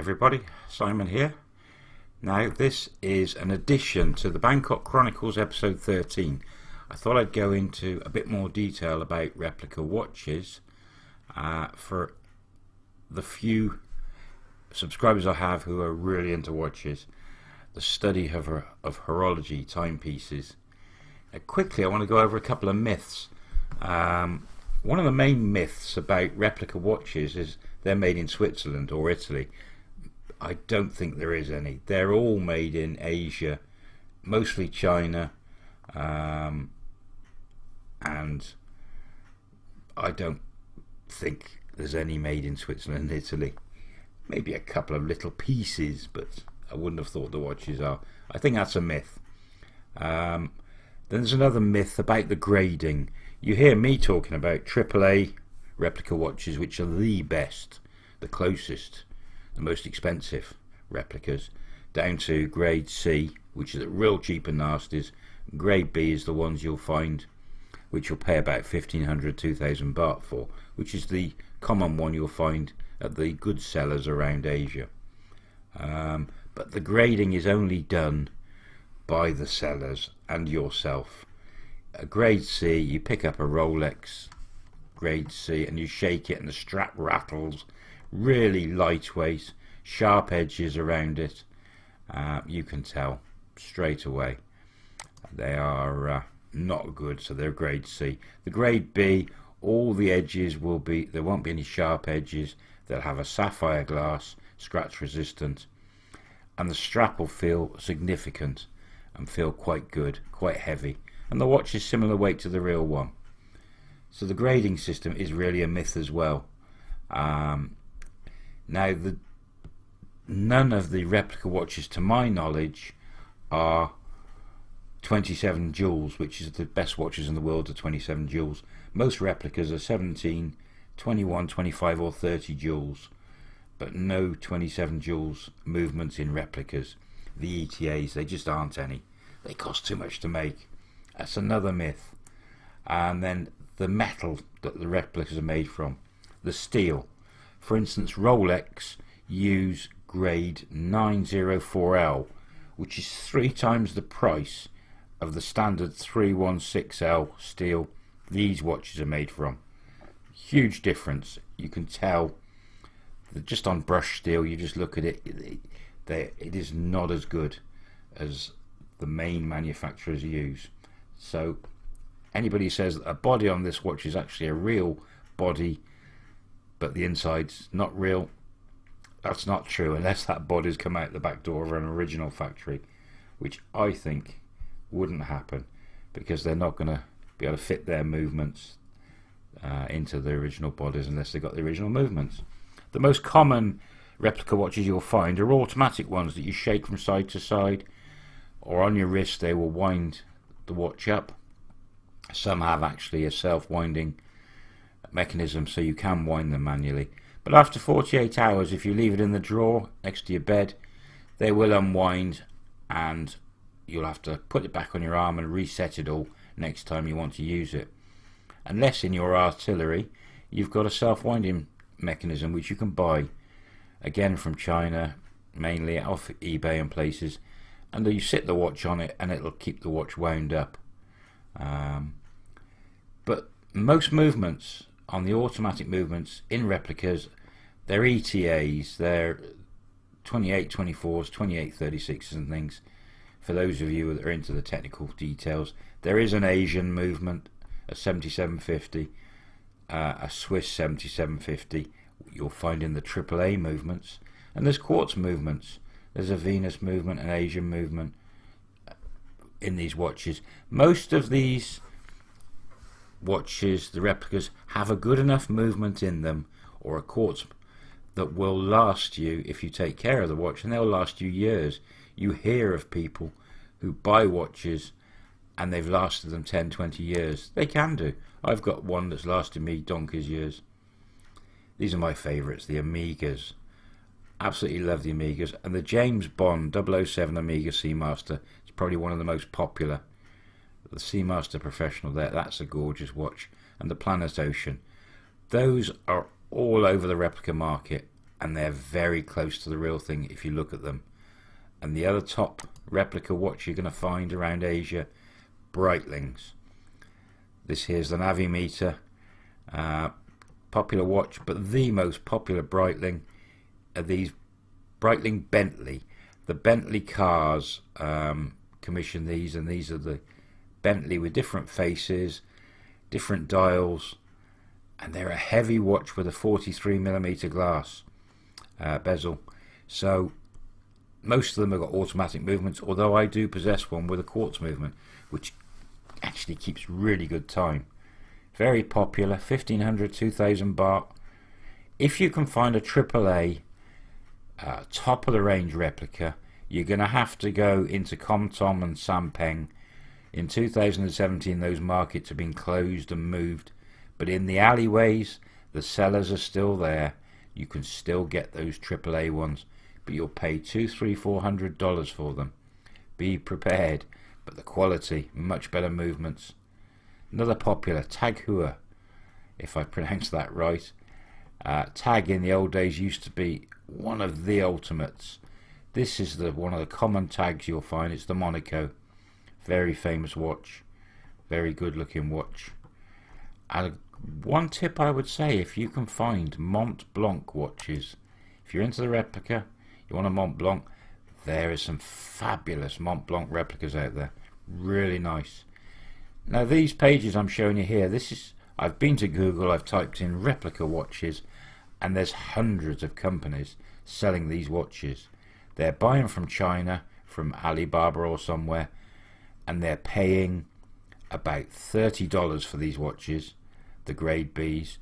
everybody, Simon here. Now this is an addition to the Bangkok Chronicles episode 13. I thought I'd go into a bit more detail about replica watches uh, for the few subscribers I have who are really into watches, the study of, of horology timepieces. Uh, quickly I want to go over a couple of myths. Um, one of the main myths about replica watches is they're made in Switzerland or Italy. I don't think there is any. They're all made in Asia, mostly China, um, and I don't think there's any made in Switzerland and Italy. Maybe a couple of little pieces, but I wouldn't have thought the watches are. I think that's a myth. Um, then there's another myth about the grading. You hear me talking about AAA replica watches which are the best, the closest, the most expensive replicas, down to grade C, which is the real cheap and nasties. Grade B is the ones you'll find which you'll pay about 1500 2000 baht for, which is the common one you'll find at the good sellers around Asia. Um, but the grading is only done by the sellers and yourself. A grade C, you pick up a Rolex grade C and you shake it and the strap rattles really lightweight sharp edges around it. Uh, you can tell straight away. They are uh, not good so they're grade C. The grade B all the edges will be there won't be any sharp edges. They'll have a sapphire glass scratch resistant and the strap will feel significant and feel quite good quite heavy. And the watch is similar weight to the real one. So the grading system is really a myth as well. Um, now, the, none of the replica watches, to my knowledge, are 27 jewels, which is the best watches in the world are 27 jewels. Most replicas are 17, 21, 25 or 30 jewels, but no 27 jewels movements in replicas. The ETAs, they just aren't any. They cost too much to make. That's another myth. And then the metal that the replicas are made from, the steel. For instance, Rolex use grade 904L, which is three times the price of the standard 316L steel these watches are made from. Huge difference. You can tell that just on brush steel, you just look at it, it, it is not as good as the main manufacturers use. So anybody says that a body on this watch is actually a real body but the inside's not real. That's not true unless that body's come out the back door of an original factory which I think wouldn't happen because they're not going to be able to fit their movements uh, into the original bodies unless they've got the original movements. The most common replica watches you'll find are automatic ones that you shake from side to side or on your wrist they will wind the watch up. Some have actually a self-winding mechanism so you can wind them manually. But after 48 hours, if you leave it in the drawer next to your bed, they will unwind and you'll have to put it back on your arm and reset it all next time you want to use it. Unless in your artillery, you've got a self-winding mechanism which you can buy again from China, mainly off eBay and places, and you sit the watch on it and it'll keep the watch wound up. Um, but most movements on the automatic movements in replicas, they're ETAs, they're 28 24s, 28 36s, and things. For those of you that are into the technical details, there is an Asian movement, a 7750, uh, a Swiss 7750. You'll find in the AAA movements, and there's quartz movements. There's a Venus movement, an Asian movement uh, in these watches. Most of these watches, the replicas, have a good enough movement in them or a quartz that will last you if you take care of the watch and they'll last you years. You hear of people who buy watches and they've lasted them 10, 20 years. They can do. I've got one that's lasted me donkey's years. These are my favourites, the Omegas Absolutely love the Omegas And the James Bond 007 Omega Seamaster is probably one of the most popular the Seamaster Professional there, that's a gorgeous watch. And the Planet Ocean. Those are all over the replica market. and they're very close to the real thing if you look at them. And the other top replica watch you're going to find around Asia, Breitlings. This here's the Navitimer, uh, popular watch, but the most popular Breitling are these Breitling Bentley. The Bentley cars um, commission these, and these are the Bentley with different faces, different dials, and they're a heavy watch with a 43 millimeter glass uh, bezel. So most of them have got automatic movements, although I do possess one with a quartz movement, which actually keeps really good time. Very popular, 1500, 2000 baht. If you can find a AAA uh, top of the range replica, you're going to have to go into Khlong Thom and Sampeng. In 2017, those markets have been closed and moved, but in the alleyways, the sellers are still there. You can still get those AAA ones, but you'll pay two, three, four hundred dollars for them. Be prepared, but the quality, much better movements. Another popular, Tag Heuer, if I pronounce that right. Uh, Tag in the old days used to be one of the ultimates. This is the one of the common tags you'll find. It's the Monaco. Very famous watch. Very good looking watch. And one tip I would say if you can find Mont Blanc watches, if you're into the replica, you want a Mont Blanc, there is some fabulous Mont Blanc replicas out there. Really nice. Now these pages I'm showing you here, this is I've been to Google, I've typed in replica watches and there's hundreds of companies selling these watches. They're buying from China, from Alibaba or somewhere, and they're paying about $30 for these watches, the grade Bs,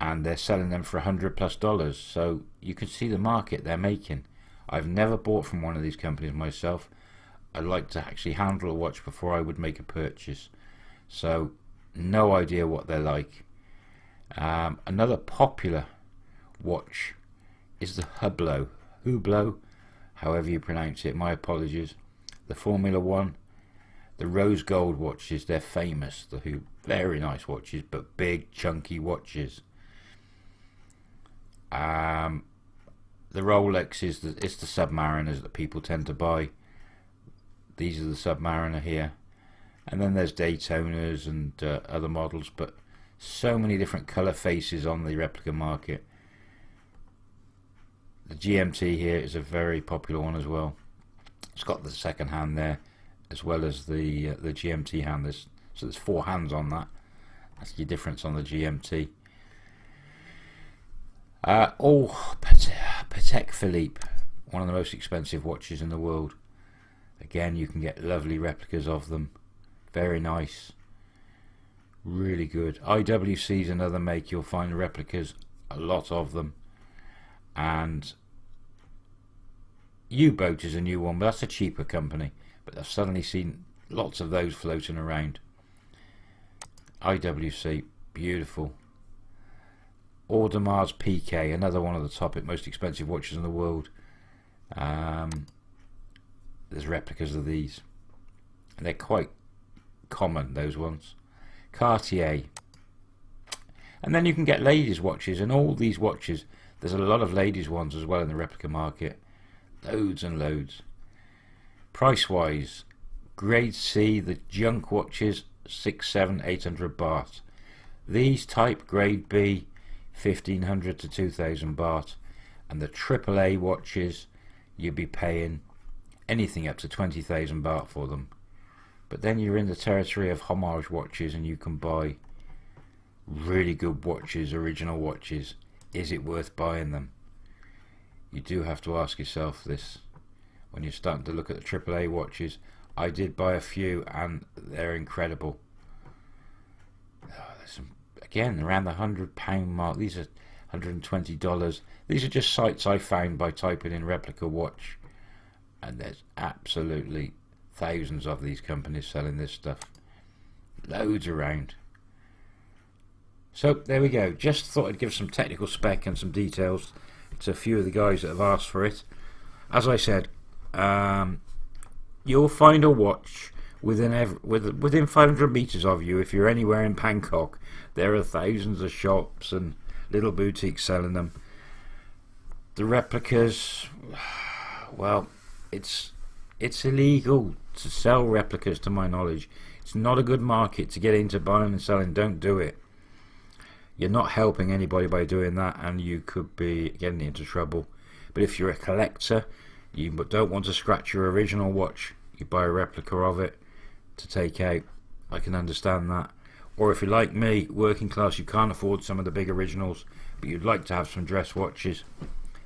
and they're selling them for 100 plus dollars. So you can see the market they're making. I've never bought from one of these companies myself. I'd like to actually handle a watch before I would make a purchase. So no idea what they're like. Um, another popular watch is the Hublot. Hublot, however you pronounce it, my apologies. The Formula One, the rose gold watches, they're famous. The very nice watches, but big chunky watches. Um, the Rolex is the it's the Submariners that people tend to buy. These are the Submariner here, and then there's Daytonas and uh, other models, but so many different color faces on the replica market. The GMT here is a very popular one as well. It's got the second hand there, as well as the uh, the GMT hand. There's, so there's four hands on that. That's the difference on the GMT. Uh, oh, Patek Philippe, one of the most expensive watches in the world. Again, you can get lovely replicas of them. Very nice. Really good. IWC is another make. You'll find replicas, a lot of them and U-Boat is a new one, but that's a cheaper company. But I've suddenly seen lots of those floating around. IWC, beautiful. Audemars Piguet, another one of the top most expensive watches in the world. Um, there's replicas of these. And they're quite common, those ones. Cartier. And then you can get ladies' watches, and all these watches there's a lot of ladies ones as well in the replica market. Loads and loads. Price wise, grade C, the junk watches, six, seven, eight hundred baht. These type grade B, 1500 to 2000 baht. And the AAA watches, you'd be paying anything up to 20,000 baht for them. But then you're in the territory of homage watches and you can buy really good watches, original watches is it worth buying them? You do have to ask yourself this when you're starting to look at the AAA watches. I did buy a few and they're incredible. Oh, some, again, around the hundred pound mark. These are $120. These are just sites I found by typing in replica watch. And there's absolutely thousands of these companies selling this stuff. Loads around. So there we go. Just thought I'd give some technical spec and some details to a few of the guys that have asked for it. As I said, um, you'll find a watch within every, within 500 meters of you if you're anywhere in Bangkok. There are thousands of shops and little boutiques selling them. the replicas, well, it's it's illegal to sell replicas to my knowledge. It's not a good market to get into buying and selling. Don't do it. You're not helping anybody by doing that, and you could be getting into trouble. But if you're a collector, you don't want to scratch your original watch, you buy a replica of it to take out. I can understand that. Or if you're like me, working class, you can't afford some of the big originals, but you'd like to have some dress watches.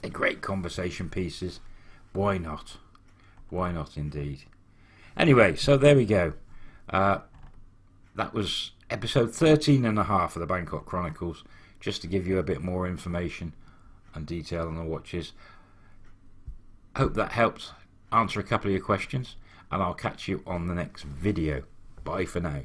They're great conversation pieces. Why not? Why not, indeed? Anyway, so there we go. Uh, that was episode 13 and a half of the Bangkok Chronicles, just to give you a bit more information and detail on the watches. Hope that helped answer a couple of your questions, and I'll catch you on the next video. Bye for now.